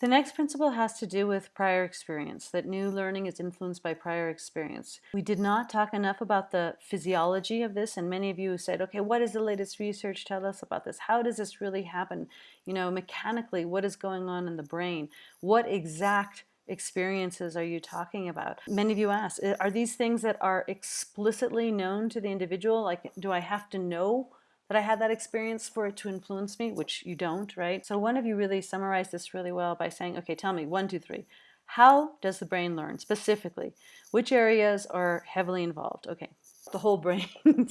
The next principle has to do with prior experience, that new learning is influenced by prior experience. We did not talk enough about the physiology of this, and many of you said, okay, what does the latest research tell us about this? How does this really happen? You know, mechanically, what is going on in the brain? What exact experiences are you talking about? Many of you asked, are these things that are explicitly known to the individual? Like, do I have to know that I had that experience for it to influence me, which you don't, right? So one of you really summarized this really well by saying, okay, tell me, one, two, three. How does the brain learn specifically? Which areas are heavily involved? Okay, the whole brain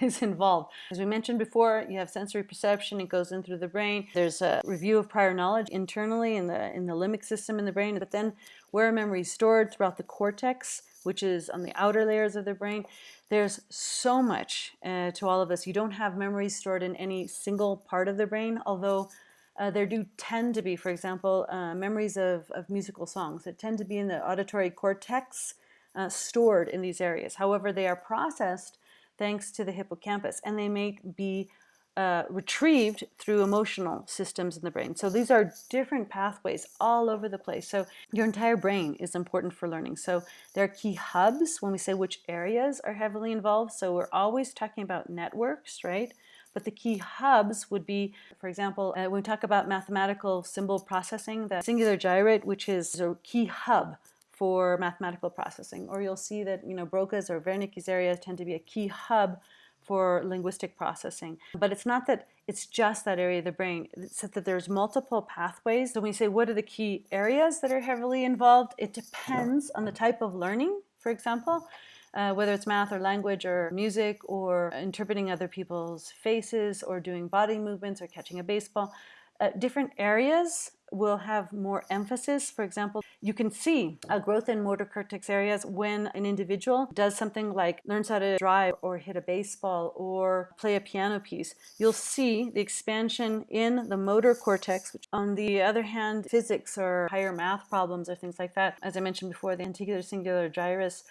is involved. As we mentioned before, you have sensory perception, it goes in through the brain. There's a review of prior knowledge internally in the, in the limbic system in the brain, but then where memory is stored throughout the cortex, which is on the outer layers of the brain. There's so much uh, to all of this. You don't have memories stored in any single part of the brain, although uh, there do tend to be, for example, uh, memories of, of musical songs that tend to be in the auditory cortex uh, stored in these areas. However, they are processed thanks to the hippocampus and they may be uh, retrieved through emotional systems in the brain. So these are different pathways all over the place. So your entire brain is important for learning. So there are key hubs when we say which areas are heavily involved. So we're always talking about networks, right? But the key hubs would be, for example, uh, when we talk about mathematical symbol processing, the cingulate gyrate, which is a key hub for mathematical processing. Or you'll see that, you know, Broca's or Wernicke's areas tend to be a key hub for linguistic processing. But it's not that it's just that area of the brain. It's that there's multiple pathways. So when we say what are the key areas that are heavily involved, it depends on the type of learning, for example. Uh, whether it's math or language or music or interpreting other people's faces or doing body movements or catching a baseball. Uh, different areas will have more emphasis. For example, you can see a growth in motor cortex areas when an individual does something like learns how to drive or hit a baseball or play a piano piece. You'll see the expansion in the motor cortex, which on the other hand, physics or higher math problems or things like that, as I mentioned before, the anterior cingulate gyrus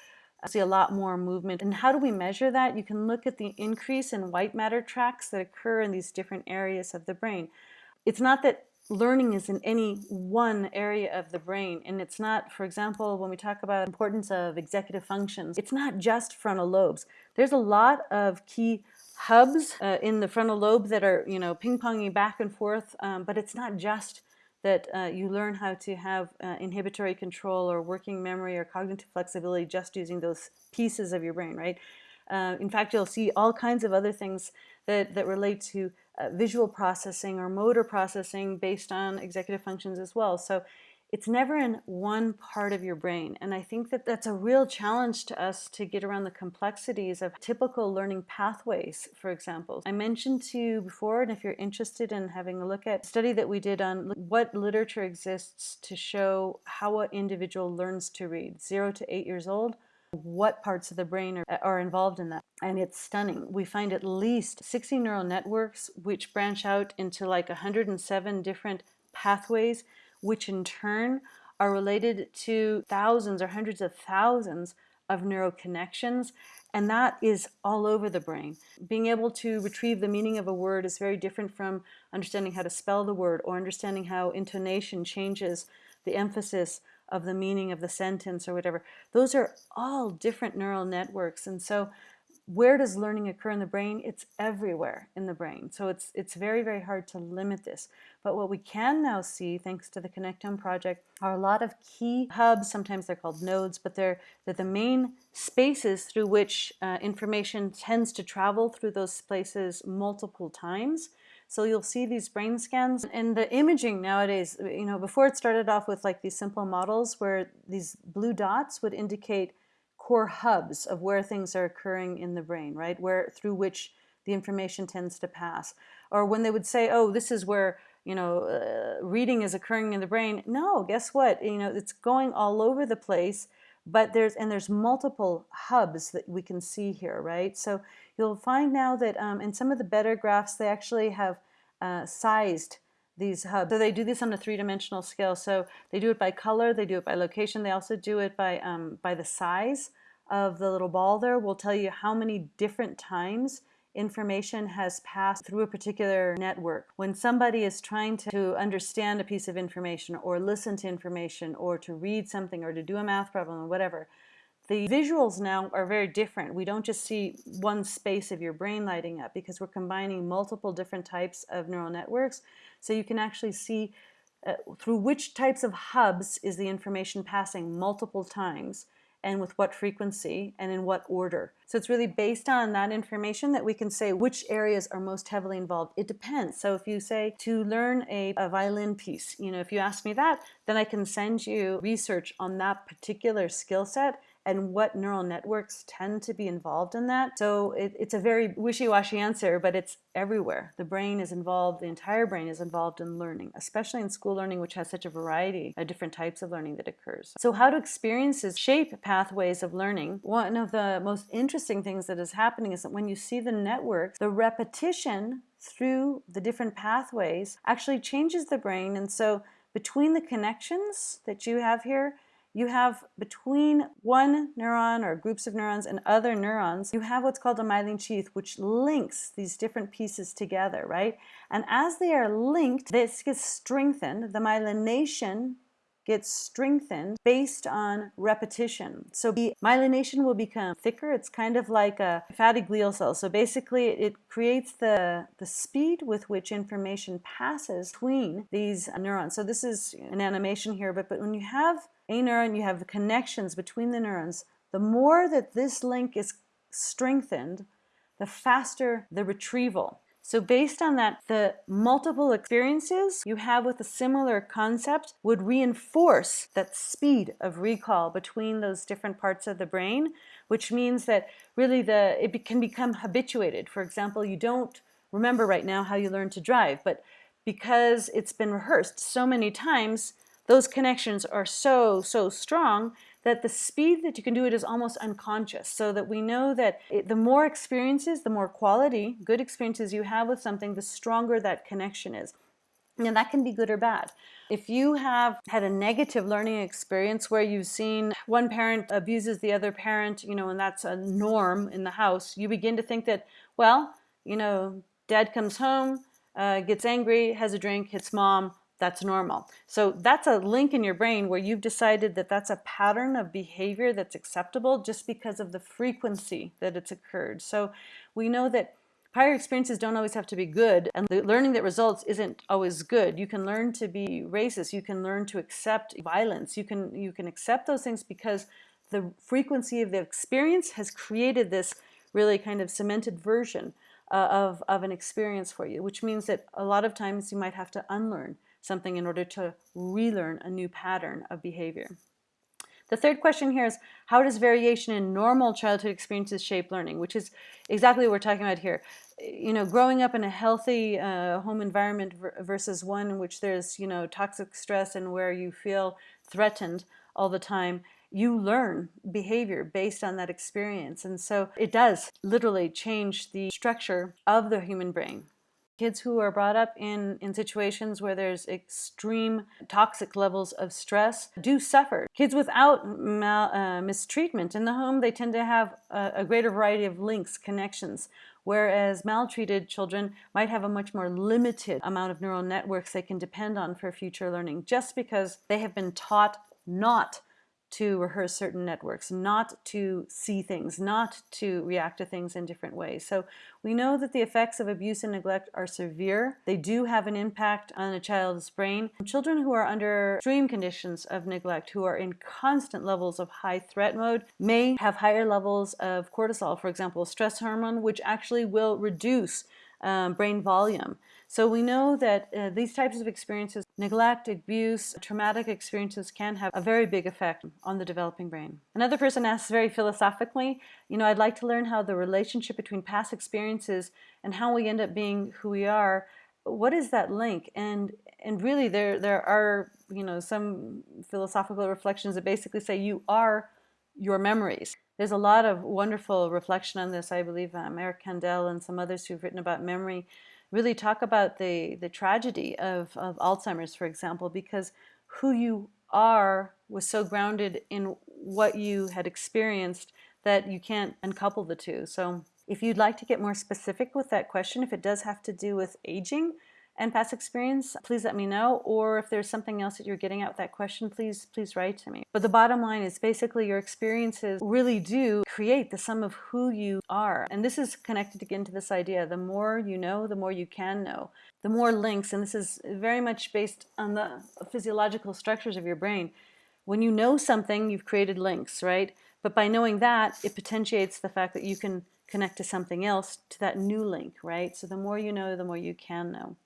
I see a lot more movement. And how do we measure that? You can look at the increase in white matter tracks that occur in these different areas of the brain. It's not that learning is in any one area of the brain and it's not for example when we talk about importance of executive functions it's not just frontal lobes. There's a lot of key hubs uh, in the frontal lobe that are you know ping-ponging back and forth um, but it's not just that uh, you learn how to have uh, inhibitory control or working memory or cognitive flexibility just using those pieces of your brain right? Uh, in fact you'll see all kinds of other things that, that relate to uh, visual processing or motor processing based on executive functions as well. So it's never in one part of your brain. And I think that that's a real challenge to us to get around the complexities of typical learning pathways, for example. I mentioned to you before, and if you're interested in having a look at a study that we did on what literature exists to show how an individual learns to read, zero to eight years old, what parts of the brain are, are involved in that. And it's stunning. We find at least 60 neural networks which branch out into like 107 different pathways, which in turn are related to thousands or hundreds of thousands of neural connections and that is all over the brain. Being able to retrieve the meaning of a word is very different from understanding how to spell the word or understanding how intonation changes the emphasis of the meaning of the sentence or whatever. Those are all different neural networks. And so where does learning occur in the brain? It's everywhere in the brain. So it's, it's very, very hard to limit this. But what we can now see, thanks to the Connectome project, are a lot of key hubs. Sometimes they're called nodes, but they're, they're the main spaces through which uh, information tends to travel through those places multiple times. So you'll see these brain scans and the imaging nowadays, you know, before it started off with like these simple models where these blue dots would indicate core hubs of where things are occurring in the brain, right? Where through which the information tends to pass. Or when they would say, oh, this is where, you know, uh, reading is occurring in the brain. No, guess what? You know, it's going all over the place but there's and there's multiple hubs that we can see here, right? So you'll find now that um, in some of the better graphs, they actually have uh, sized these hubs. So they do this on a three-dimensional scale. So they do it by color, they do it by location, they also do it by, um, by the size of the little ball there. Will tell you how many different times information has passed through a particular network. When somebody is trying to, understand a piece of information or listen to information or to read something or to do a math problem or whatever, the visuals now are very different. We don't just see one space of your brain lighting up because we're combining multiple different types of neural networks. So you can actually see uh, through which types of hubs is the information passing multiple times and with what frequency and in what order. So it's really based on that information that we can say which areas are most heavily involved. It depends. So if you say to learn a, a violin piece, you know, if you ask me that, then I can send you research on that particular skill set and what neural networks tend to be involved in that. So it, it's a very wishy-washy answer, but it's everywhere. The brain is involved, the entire brain is involved in learning, especially in school learning, which has such a variety of different types of learning that occurs. So how do experiences shape pathways of learning? One of the most interesting things that is happening is that when you see the networks, the repetition through the different pathways actually changes the brain. And so between the connections that you have here, you have between one neuron or groups of neurons and other neurons, you have what's called a myelin sheath, which links these different pieces together, right? And as they are linked, this gets strengthened. The myelination gets strengthened based on repetition. So the myelination will become thicker. It's kind of like a fatty glial cell. So basically it creates the, the speed with which information passes between these neurons. So this is an animation here, but, but when you have a neuron, you have the connections between the neurons. The more that this link is strengthened, the faster the retrieval. So based on that, the multiple experiences you have with a similar concept would reinforce that speed of recall between those different parts of the brain, which means that really the it can become habituated. For example, you don't remember right now how you learned to drive, but because it's been rehearsed so many times, those connections are so, so strong that the speed that you can do it is almost unconscious. So that we know that it, the more experiences, the more quality, good experiences you have with something, the stronger that connection is. And that can be good or bad. If you have had a negative learning experience where you've seen one parent abuses the other parent, you know, and that's a norm in the house, you begin to think that, well, you know, dad comes home, uh, gets angry, has a drink, hits mom, that's normal. So that's a link in your brain where you've decided that that's a pattern of behavior that's acceptable just because of the frequency that it's occurred. So we know that prior experiences don't always have to be good and the learning that results isn't always good. You can learn to be racist, you can learn to accept violence, you can, you can accept those things because the frequency of the experience has created this really kind of cemented version uh, of, of an experience for you, which means that a lot of times you might have to unlearn something in order to relearn a new pattern of behavior. The third question here is, how does variation in normal childhood experiences shape learning? Which is exactly what we're talking about here. You know, growing up in a healthy uh, home environment versus one in which there's, you know, toxic stress and where you feel threatened all the time, you learn behavior based on that experience. And so it does literally change the structure of the human brain. Kids who are brought up in, in situations where there's extreme toxic levels of stress do suffer. Kids without mal, uh, mistreatment in the home, they tend to have a, a greater variety of links, connections, whereas maltreated children might have a much more limited amount of neural networks they can depend on for future learning just because they have been taught not to rehearse certain networks, not to see things, not to react to things in different ways. So we know that the effects of abuse and neglect are severe. They do have an impact on a child's brain. Children who are under extreme conditions of neglect, who are in constant levels of high threat mode, may have higher levels of cortisol, for example, stress hormone, which actually will reduce um, brain volume. So we know that uh, these types of experiences, neglect, abuse, traumatic experiences can have a very big effect on the developing brain. Another person asks very philosophically, you know, I'd like to learn how the relationship between past experiences and how we end up being who we are, what is that link? And and really there there are, you know, some philosophical reflections that basically say you are your memories. There's a lot of wonderful reflection on this. I believe um, Eric Kandel and some others who've written about memory really talk about the, the tragedy of, of Alzheimer's, for example, because who you are was so grounded in what you had experienced that you can't uncouple the two. So If you'd like to get more specific with that question, if it does have to do with aging, and past experience, please let me know. Or if there's something else that you're getting at with that question, please, please write to me. But the bottom line is basically your experiences really do create the sum of who you are. And this is connected again to this idea, the more you know, the more you can know. The more links, and this is very much based on the physiological structures of your brain. When you know something, you've created links, right? But by knowing that, it potentiates the fact that you can connect to something else, to that new link, right? So the more you know, the more you can know.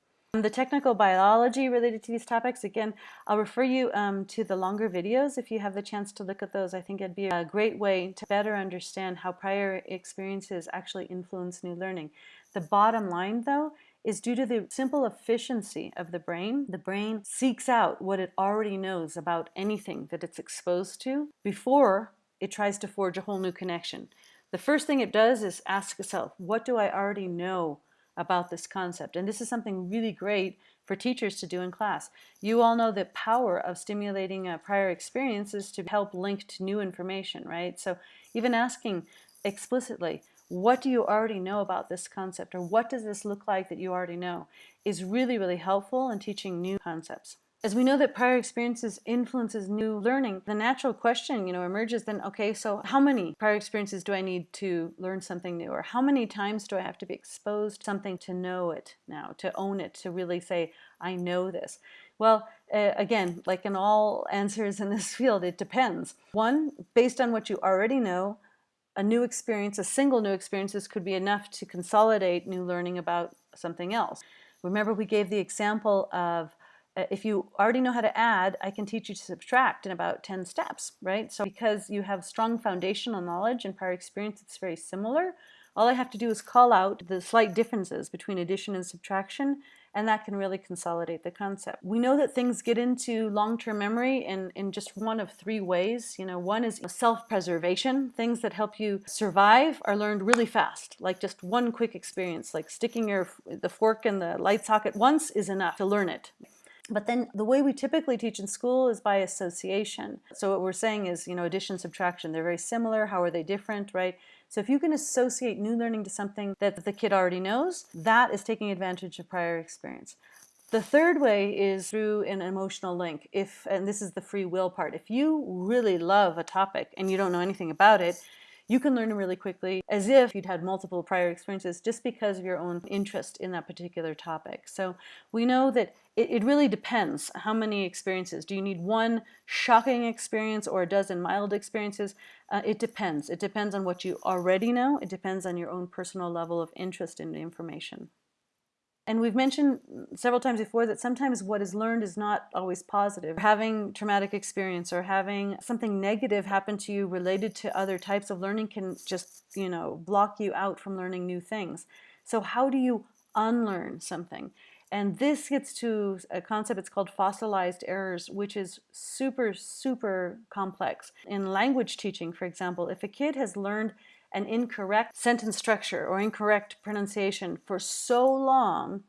The technical biology related to these topics, again, I'll refer you um, to the longer videos if you have the chance to look at those. I think it'd be a great way to better understand how prior experiences actually influence new learning. The bottom line, though, is due to the simple efficiency of the brain. The brain seeks out what it already knows about anything that it's exposed to before it tries to forge a whole new connection. The first thing it does is ask itself, what do I already know about this concept. And this is something really great for teachers to do in class. You all know the power of stimulating uh, prior experiences to help link to new information, right? So even asking explicitly, what do you already know about this concept or what does this look like that you already know is really, really helpful in teaching new concepts. As we know that prior experiences influences new learning, the natural question, you know, emerges then, okay, so how many prior experiences do I need to learn something new? Or how many times do I have to be exposed to something to know it now, to own it, to really say, I know this? Well, uh, again, like in all answers in this field, it depends. One, based on what you already know, a new experience, a single new experiences could be enough to consolidate new learning about something else. Remember we gave the example of Uh, if you already know how to add, I can teach you to subtract in about 10 steps, right? So because you have strong foundational knowledge and prior experience, it's very similar. All I have to do is call out the slight differences between addition and subtraction, and that can really consolidate the concept. We know that things get into long-term memory in, in just one of three ways. You know, one is self-preservation. Things that help you survive are learned really fast, like just one quick experience, like sticking your the fork in the light socket once is enough to learn it. But then the way we typically teach in school is by association. So what we're saying is, you know, addition, subtraction, they're very similar. How are they different, right? So if you can associate new learning to something that the kid already knows, that is taking advantage of prior experience. The third way is through an emotional link. If, and this is the free will part, if you really love a topic and you don't know anything about it, you can learn them really quickly as if you'd had multiple prior experiences just because of your own interest in that particular topic. So we know that it, it really depends how many experiences. Do you need one shocking experience or a dozen mild experiences? Uh, it depends. It depends on what you already know. It depends on your own personal level of interest in the information. And we've mentioned several times before that sometimes what is learned is not always positive. Having traumatic experience or having something negative happen to you related to other types of learning can just, you know, block you out from learning new things. So how do you unlearn something? And this gets to a concept, it's called fossilized errors, which is super, super complex. In language teaching, for example, if a kid has learned an incorrect sentence structure or incorrect pronunciation for so long,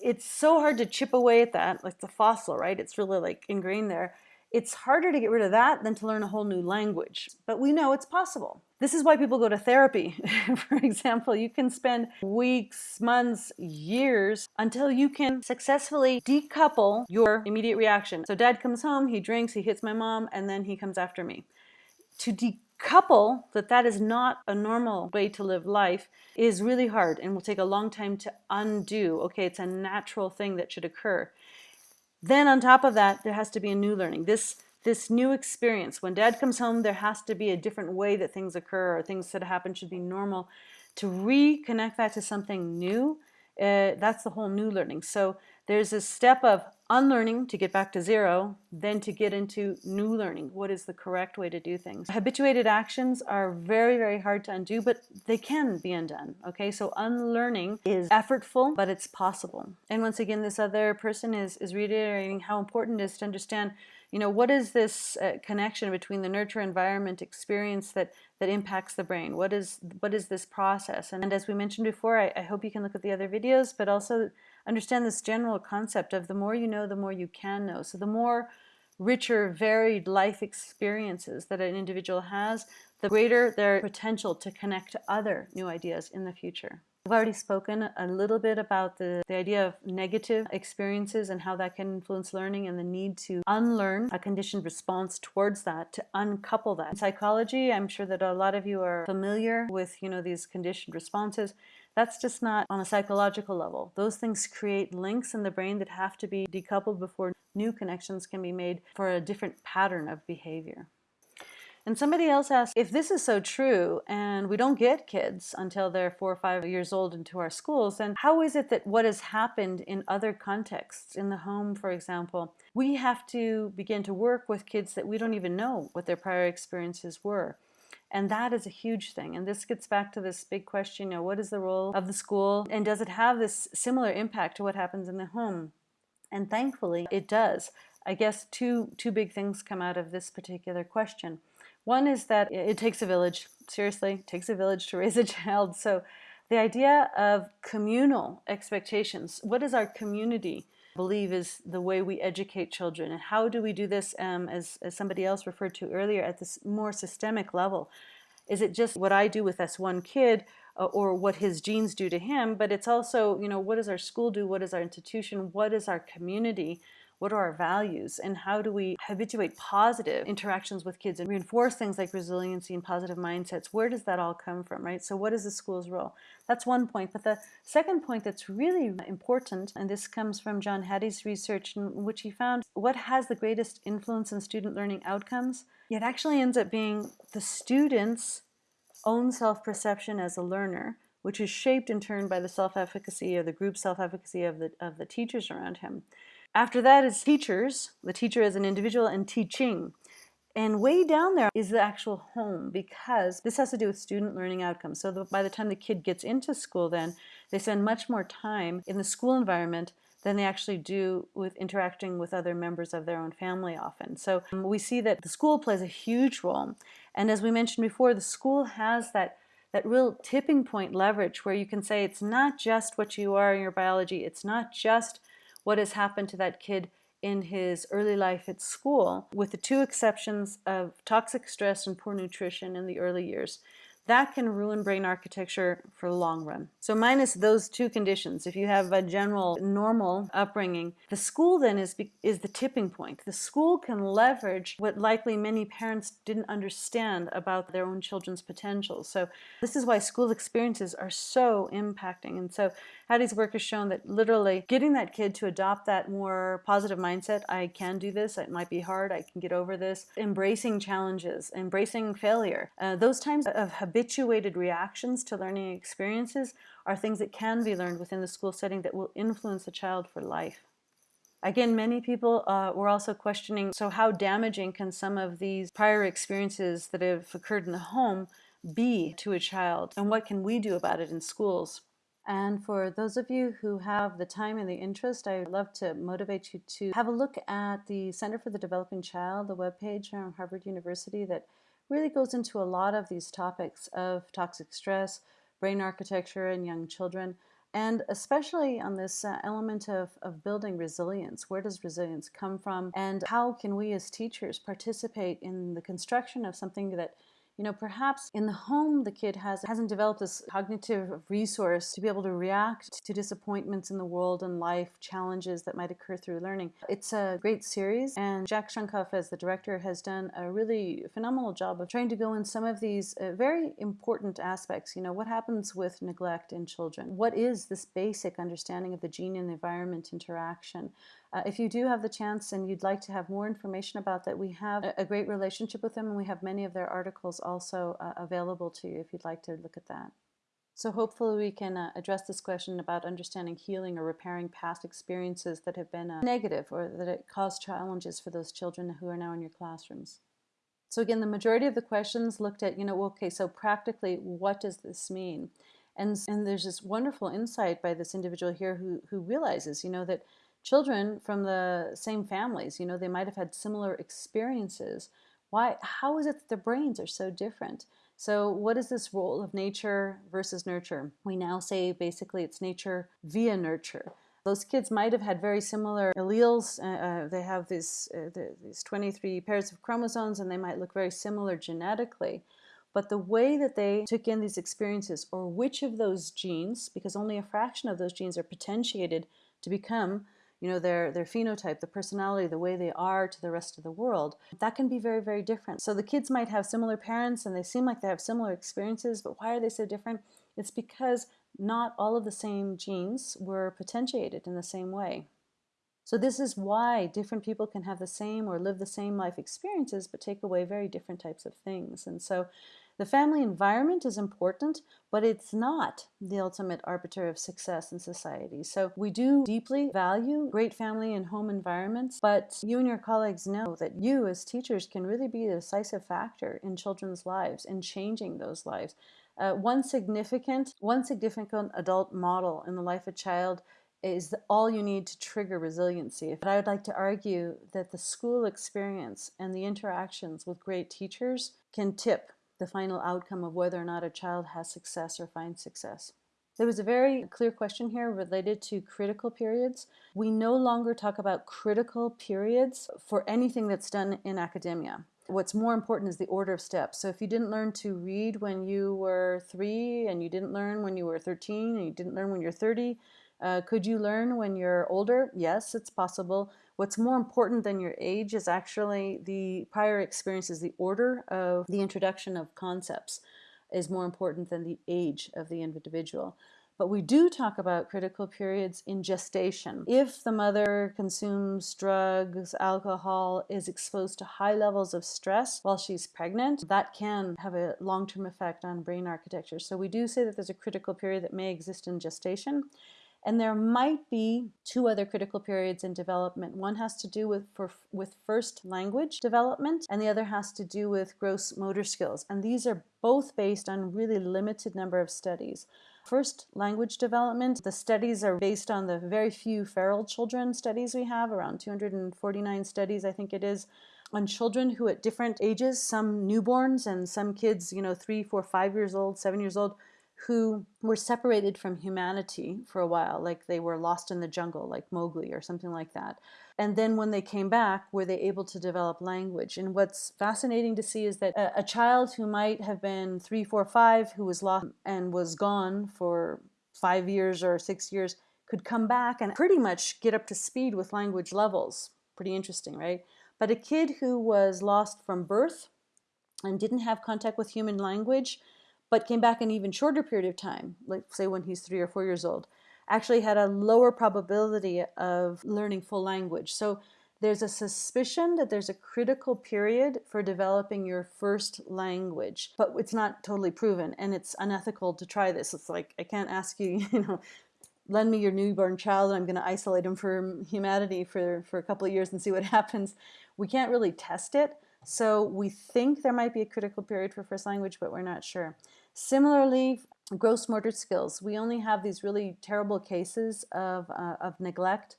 it's so hard to chip away at that, like the fossil, right? It's really like ingrained there. It's harder to get rid of that than to learn a whole new language, but we know it's possible. This is why people go to therapy. For example, you can spend weeks, months, years until you can successfully decouple your immediate reaction. So dad comes home, he drinks, he hits my mom, and then he comes after me. To decouple couple that that is not a normal way to live life is really hard and will take a long time to undo. Okay, it's a natural thing that should occur. Then on top of that, there has to be a new learning. This this new experience. When dad comes home, there has to be a different way that things occur or things that happen should be normal. To reconnect that to something new, uh, that's the whole new learning. So there's a step of unlearning to get back to zero, then to get into new learning. What is the correct way to do things? Habituated actions are very, very hard to undo, but they can be undone. Okay, so unlearning is effortful, but it's possible. And once again, this other person is, is reiterating how important it is to understand you know, what is this uh, connection between the nurture environment experience that, that impacts the brain? What is, what is this process? And, and as we mentioned before, I, I hope you can look at the other videos, but also understand this general concept of the more you know, the more you can know. So the more richer, varied life experiences that an individual has, the greater their potential to connect to other new ideas in the future. I've already spoken a little bit about the, the idea of negative experiences and how that can influence learning and the need to unlearn a conditioned response towards that, to uncouple that. In psychology, I'm sure that a lot of you are familiar with, you know, these conditioned responses. That's just not on a psychological level. Those things create links in the brain that have to be decoupled before new connections can be made for a different pattern of behavior. And somebody else asked, if this is so true and we don't get kids until they're four or five years old into our schools, then how is it that what has happened in other contexts, in the home, for example, we have to begin to work with kids that we don't even know what their prior experiences were? And that is a huge thing. And this gets back to this big question, you know, what is the role of the school? And does it have this similar impact to what happens in the home? And thankfully, it does. I guess two, two big things come out of this particular question. One is that it takes a village. Seriously, takes a village to raise a child. So the idea of communal expectations, what does our community believe is the way we educate children? And how do we do this, um, as, as somebody else referred to earlier, at this more systemic level? Is it just what I do with this one kid uh, or what his genes do to him? But it's also, you know, what does our school do? What is our institution? What is our community? What are our values? And how do we habituate positive interactions with kids and reinforce things like resiliency and positive mindsets? Where does that all come from, right? So what is the school's role? That's one point. But the second point that's really important, and this comes from John Hattie's research in which he found what has the greatest influence in student learning outcomes? It actually ends up being the student's own self-perception as a learner, which is shaped in turn by the self-efficacy or the group self-efficacy of the, of the teachers around him. After that is teachers, the teacher as an individual, and teaching. And way down there is the actual home because this has to do with student learning outcomes. So the, by the time the kid gets into school then, they spend much more time in the school environment than they actually do with interacting with other members of their own family often. So um, we see that the school plays a huge role. And as we mentioned before, the school has that that real tipping point leverage where you can say it's not just what you are in your biology, it's not just what has happened to that kid in his early life at school, with the two exceptions of toxic stress and poor nutrition in the early years that can ruin brain architecture for the long run. So minus those two conditions, if you have a general normal upbringing, the school then is, is the tipping point. The school can leverage what likely many parents didn't understand about their own children's potential. So this is why school experiences are so impacting. And so Hattie's work has shown that literally getting that kid to adopt that more positive mindset, I can do this, it might be hard, I can get over this, embracing challenges, embracing failure, uh, those times of habituated reactions to learning experiences are things that can be learned within the school setting that will influence a child for life. Again, many people uh, were also questioning, so how damaging can some of these prior experiences that have occurred in the home be to a child? And what can we do about it in schools? And for those of you who have the time and the interest, I'd love to motivate you to have a look at the Center for the Developing Child, the webpage from Harvard University that really goes into a lot of these topics of toxic stress, brain architecture in young children, and especially on this uh, element of, of building resilience. Where does resilience come from? And how can we as teachers participate in the construction of something that you know, perhaps in the home the kid has, hasn't developed this cognitive resource to be able to react to disappointments in the world and life, challenges that might occur through learning. It's a great series and Jack Shonkoff as the director has done a really phenomenal job of trying to go in some of these uh, very important aspects. You know, what happens with neglect in children? What is this basic understanding of the gene and environment interaction? Uh, if you do have the chance and you'd like to have more information about that, we have a, great relationship with them and we have many of their articles also uh, available to you if you'd like to look at that. So hopefully we can uh, address this question about understanding healing or repairing past experiences that have been uh, negative or that it caused challenges for those children who are now in your classrooms. So again, the majority of the questions looked at, you know, okay, so practically, what does this mean? And, and there's this wonderful insight by this individual here who, who realizes, you know, that children from the same families, you know, they might have had similar experiences. Why, how is it that their brains are so different? So what is this role of nature versus nurture? We now say basically it's nature via nurture. Those kids might have had very similar alleles. Uh, uh they have this, uh, the, these 23 pairs of chromosomes and they might look very similar genetically. But the way that they took in these experiences, or which of those genes, because only a fraction of those genes are potentiated to become you know, their, their phenotype, the personality, the way they are to the rest of the world, that can be very, very different. So the kids might have similar parents and they seem like they have similar experiences, but why are they so different? It's because not all of the same genes were potentiated in the same way. So this is why different people can have the same or live the same life experiences, but take away very different types of things. And so the family environment is important, but it's not the ultimate arbiter of success in society. So we do deeply value great family and home environments, but you and your colleagues know that you as teachers can really be a decisive factor in children's lives and changing those lives. Uh, one significant, one significant adult model in the life of a child is all you need to trigger resiliency. But I would like to argue that the school experience and the interactions with great teachers can tip the final outcome of whether or not a child has success or finds success. There was a very clear question here related to critical periods. We no longer talk about critical periods for anything that's done in academia. What's more important is the order of steps. So if you didn't learn to read when you were three and you didn't learn when you were 13 and you didn't learn when you're 30, uh, could you learn when you're older? Yes, it's possible. What's more important than your age is actually the prior experiences, the order of the introduction of concepts is more important than the age of the individual. But we do talk about critical periods in gestation. If the mother consumes drugs, alcohol, is exposed to high levels of stress while she's pregnant, that can have a long-term effect on brain architecture. So we do say that there's a critical period that may exist in gestation. And there might be two other critical periods in development. One has to do with, for, with first language development, and the other has to do with gross motor skills. And these are both based on really limited number of studies. First language development, the studies are based on the very few feral children studies we have, around 249 studies I think it is, on children who at different ages, some newborns and some kids, you know, three, four, five years old, seven years old, who were separated from humanity for a while, like they were lost in the jungle, like Mowgli or something like that. And then when they came back, were they able to develop language? And what's fascinating to see is that a, a child who might have been three, four, five, who was lost and was gone for five years or six years, could come back and pretty much get up to speed with language levels. Pretty interesting, right? But a kid who was lost from birth and didn't have contact with human language but came back an even shorter period of time, like say when he's three or four years old, actually had a lower probability of learning full language. So there's a suspicion that there's a critical period for developing your first language, but it's not totally proven and it's unethical to try this. It's like, I can't ask you, you know, lend me your newborn child and I'm going to isolate him from humanity for, for a couple of years and see what happens. We can't really test it. So we think there might be a critical period for first language, but we're not sure. Similarly, gross motor skills. We only have these really terrible cases of, uh, of neglect.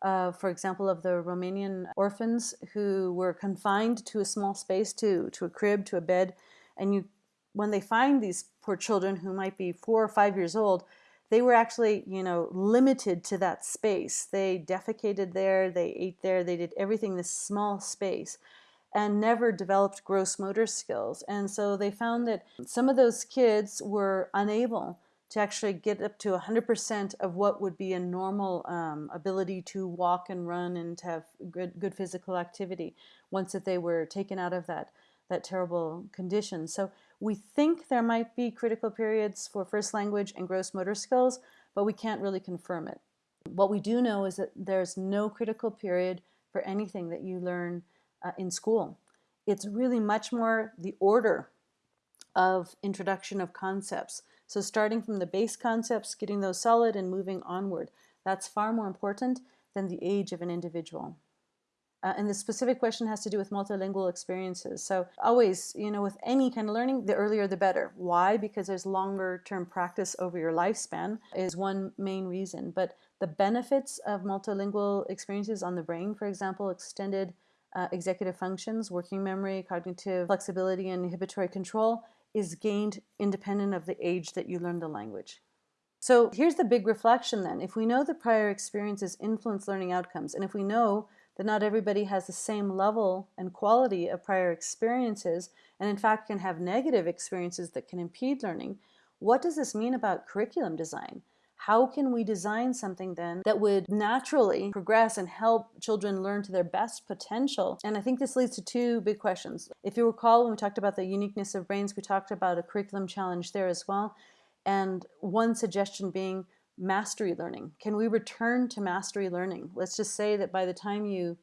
Uh, for example, of the Romanian orphans who were confined to a small space, to, to a crib, to a bed. And you, when they find these poor children who might be four or five years old, they were actually, you know, limited to that space. They defecated there, they ate there, they did everything in this small space and never developed gross motor skills. And so they found that some of those kids were unable to actually get up to 100% of what would be a normal um, ability to walk and run and to have good, good physical activity once that they were taken out of that, that terrible condition. So we think there might be critical periods for first language and gross motor skills, but we can't really confirm it. What we do know is that there's no critical period for anything that you learn uh, in school. It's really much more the order of introduction of concepts. So starting from the base concepts, getting those solid and moving onward. That's far more important than the age of an individual. Uh, and the specific question has to do with multilingual experiences. So always, you know, with any kind of learning, the earlier the better. Why? Because there's longer term practice over your lifespan is one main reason. But the benefits of multilingual experiences on the brain, for example, extended uh, executive functions, working memory, cognitive flexibility, and inhibitory control is gained independent of the age that you learn the language. So here's the big reflection then. If we know that prior experiences influence learning outcomes, and if we know that not everybody has the same level and quality of prior experiences, and in fact can have negative experiences that can impede learning, what does this mean about curriculum design? How can we design something then that would naturally progress and help children learn to their best potential? And I think this leads to two big questions. If you recall, when we talked about the uniqueness of brains, we talked about a curriculum challenge there as well. And one suggestion being mastery learning. Can we return to mastery learning? Let's just say that by the time you,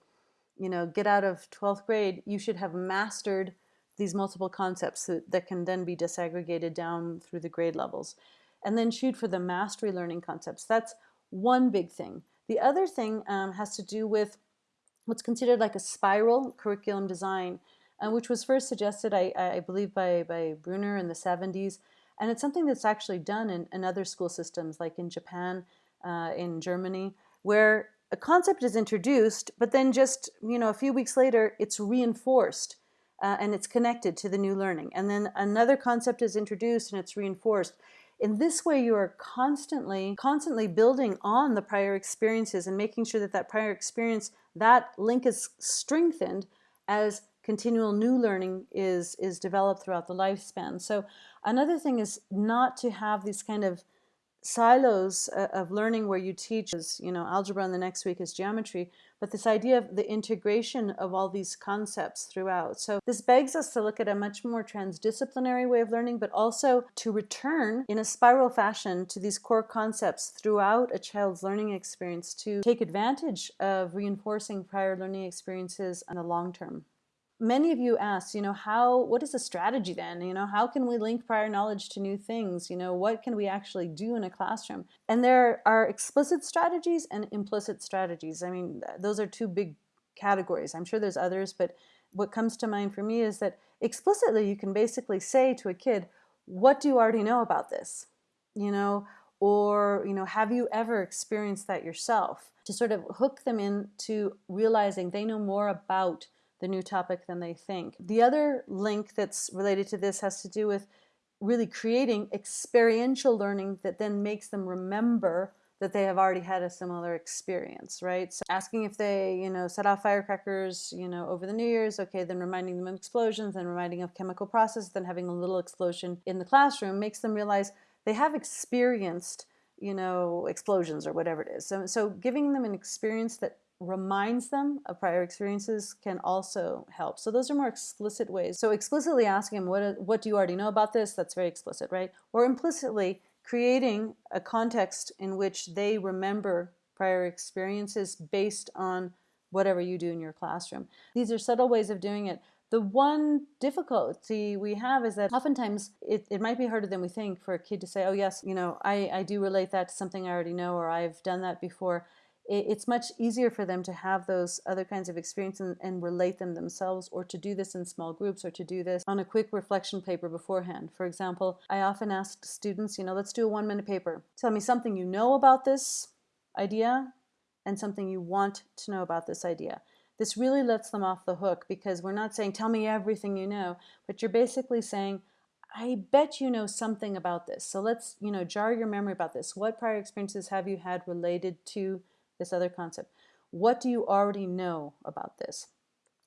you know, get out of 12th grade, you should have mastered these multiple concepts that, that can then be disaggregated down through the grade levels. And then shoot for the mastery learning concepts. That's one big thing. The other thing um, has to do with what's considered like a spiral curriculum design, uh, which was first suggested, I, I believe, by, by Bruner in the 70s. And it's something that's actually done in, in other school systems, like in Japan, uh, in Germany, where a concept is introduced, but then just you know a few weeks later, it's reinforced uh, and it's connected to the new learning. And then another concept is introduced and it's reinforced. In this way, you are constantly, constantly building on the prior experiences and making sure that that prior experience, that link is strengthened as continual new learning is, is developed throughout the lifespan. So another thing is not to have these kind of silos uh, of learning where you teach is, you know, algebra and the next week is geometry, but this idea of the integration of all these concepts throughout. So this begs us to look at a much more transdisciplinary way of learning, but also to return in a spiral fashion to these core concepts throughout a child's learning experience to take advantage of reinforcing prior learning experiences in the long term many of you asked, you know, how, what is the strategy then? You know, how can we link prior knowledge to new things? You know, what can we actually do in a classroom? And there are explicit strategies and implicit strategies. I mean, those are two big categories. I'm sure there's others, but what comes to mind for me is that explicitly you can basically say to a kid, what do you already know about this? You know, or, you know, have you ever experienced that yourself? To sort of hook them into realizing they know more about the new topic than they think. The other link that's related to this has to do with really creating experiential learning that then makes them remember that they have already had a similar experience, right? So asking if they, you know, set off firecrackers, you know, over the New Year's, okay, then reminding them of explosions, then reminding of chemical process, then having a little explosion in the classroom makes them realize they have experienced, you know, explosions or whatever it is. So, so giving them an experience that reminds them of prior experiences can also help. So those are more explicit ways. So explicitly asking them, what, what do you already know about this? That's very explicit, right? Or implicitly creating a context in which they remember prior experiences based on whatever you do in your classroom. These are subtle ways of doing it. The one difficulty we have is that oftentimes it, it might be harder than we think for a kid to say, oh yes, you know, I, I do relate that to something I already know or I've done that before it's much easier for them to have those other kinds of experiences and, and, relate them themselves or to do this in small groups or to do this on a quick reflection paper beforehand. For example, I often ask students, you know, let's do a one minute paper. Tell me something you know about this idea and something you want to know about this idea. This really lets them off the hook because we're not saying, tell me everything you know, but you're basically saying, I bet you know something about this. So let's, you know, jar your memory about this. What prior experiences have you had related to this other concept. What do you already know about this?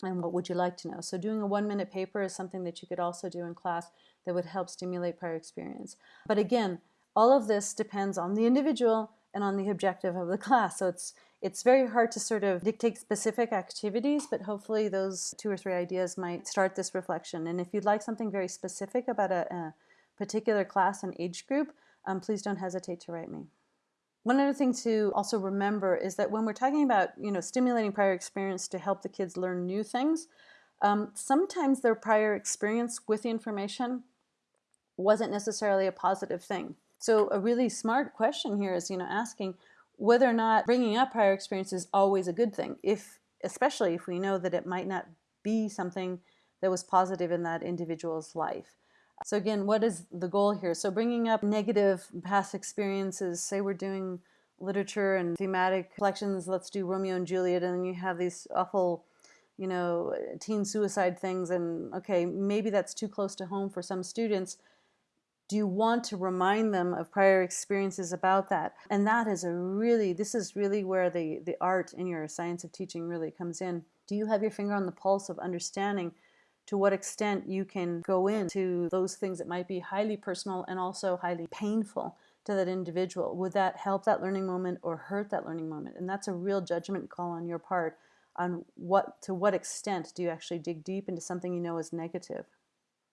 And what would you like to know? So doing a one minute paper is something that you could also do in class that would help stimulate prior experience. But again, all of this depends on the individual and on the objective of the class. So it's it's very hard to sort of dictate specific activities, but hopefully those two or three ideas might start this reflection. And if you'd like something very specific about a, a particular class and age group, um, please don't hesitate to write me. One other thing to also remember is that when we're talking about, you know, stimulating prior experience to help the kids learn new things, um, sometimes their prior experience with the information wasn't necessarily a positive thing. So a really smart question here is, you know, asking whether or not bringing up prior experience is always a good thing, if especially if we know that it might not be something that was positive in that individual's life. So again, what is the goal here? So bringing up negative past experiences, say we're doing literature and thematic collections, let's do Romeo and Juliet, and then you have these awful, you know, teen suicide things, and okay, maybe that's too close to home for some students. Do you want to remind them of prior experiences about that? And that is a really, this is really where the, the art in your science of teaching really comes in. Do you have your finger on the pulse of understanding to what extent you can go into those things that might be highly personal and also highly painful to that individual? Would that help that learning moment or hurt that learning moment? And that's a real judgment call on your part on what to what extent do you actually dig deep into something you know is negative.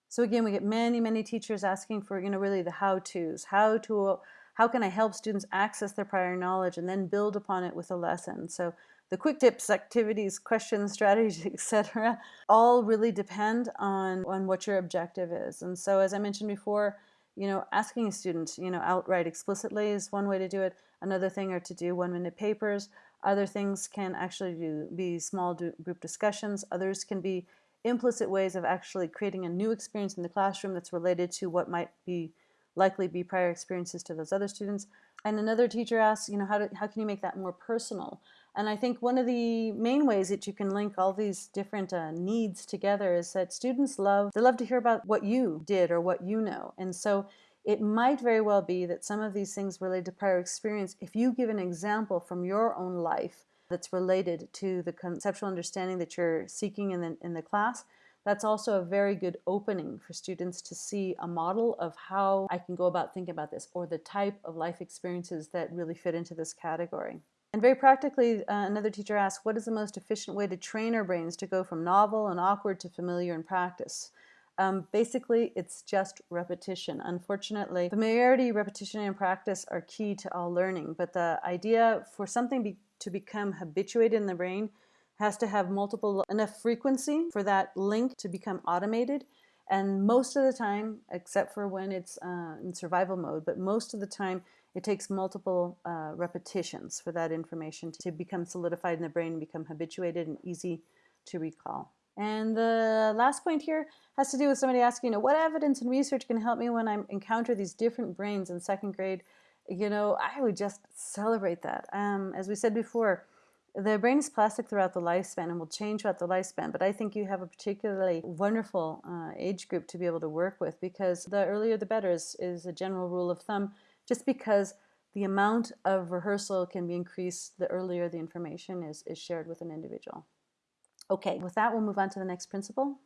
So again, we get many, many teachers asking for, you know, really the how-tos. How to, how can I help students access their prior knowledge and then build upon it with a lesson? So the quick tips, activities, questions, strategies, etc., all really depend on, on what your objective is. And so as I mentioned before, you know, asking a student, you know, outright explicitly is one way to do it. Another thing are to do one-minute papers. Other things can actually do, be small group discussions. Others can be implicit ways of actually creating a new experience in the classroom that's related to what might be likely be prior experiences to those other students. And another teacher asks, you know, how, do, how can you make that more personal? And I think one of the main ways that you can link all these different uh, needs together is that students love, they love to hear about what you did or what you know. And so it might very well be that some of these things related to prior experience, if you give an example from your own life that's related to the conceptual understanding that you're seeking in the, in the class, that's also a very good opening for students to see a model of how I can go about thinking about this or the type of life experiences that really fit into this category. And very practically, uh, another teacher asked, what is the most efficient way to train our brains to go from novel and awkward to familiar in practice? Um, basically, it's just repetition. Unfortunately, familiarity, repetition, and practice are key to all learning. But the idea for something be to become habituated in the brain has to have multiple enough frequency for that link to become automated. And most of the time, except for when it's uh, in survival mode, but most of the time it takes multiple uh, repetitions for that information to become solidified in the brain and become habituated and easy to recall. And the last point here has to do with somebody asking, you know, what evidence and research can help me when I encounter these different brains in second grade you know, I would just celebrate that. Um, as we said before, the brain is plastic throughout the lifespan and will change throughout the lifespan, but I think you have a particularly wonderful uh, age group to be able to work with because the earlier the better is, is a general rule of thumb, just because the amount of rehearsal can be increased the earlier the information is, is shared with an individual. Okay, with that we'll move on to the next principle.